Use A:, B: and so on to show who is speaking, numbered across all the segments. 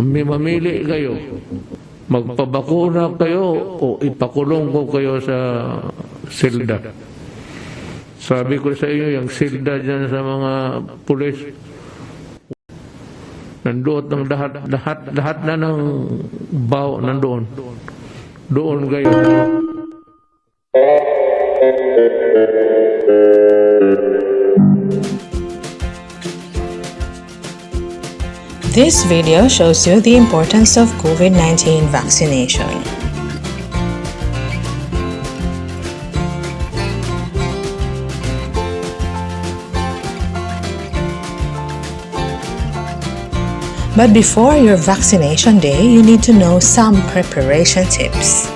A: Mamili kayo. Magpabakuna kayo o ipakulong ko kayo sa silda. Sabi ko sa inyo, yung silda dyan sa mga pulis, nandoon ng lahat, lahat, lahat na ng baw nandoon. Doon kayo.
B: This video shows you the importance of COVID-19 vaccination. But before your vaccination day, you need to know some preparation tips.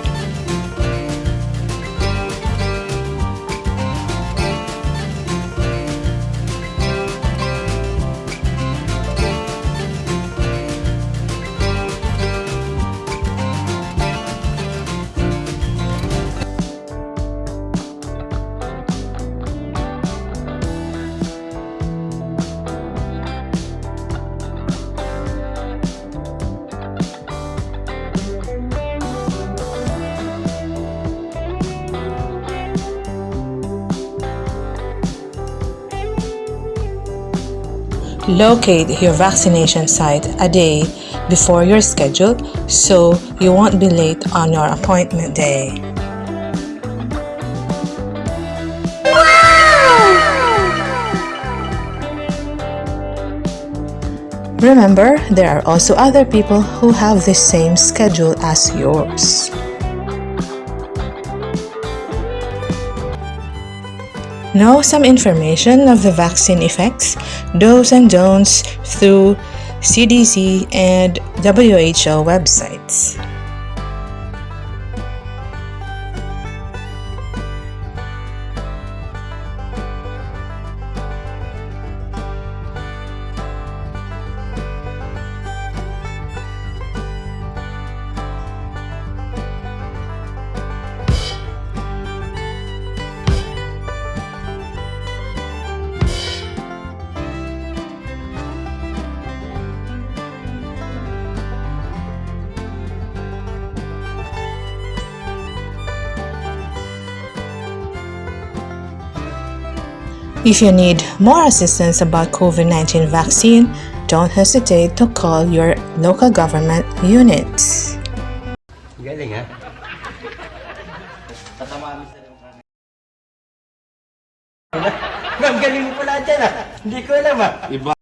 B: Locate your vaccination site a day before your schedule so you won't be late on your appointment day. Remember, there are also other people who have the same schedule as yours. Know some information of the vaccine effects, do's and don'ts through CDC and WHO websites. If you need more assistance about COVID-19 vaccine, don't hesitate to call your local government units.
C: Galing ha? Ma'am, galing mo pala dyan. Hindi ko alam. Iba.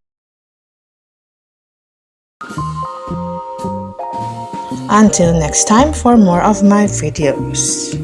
B: Until next time for more of my videos.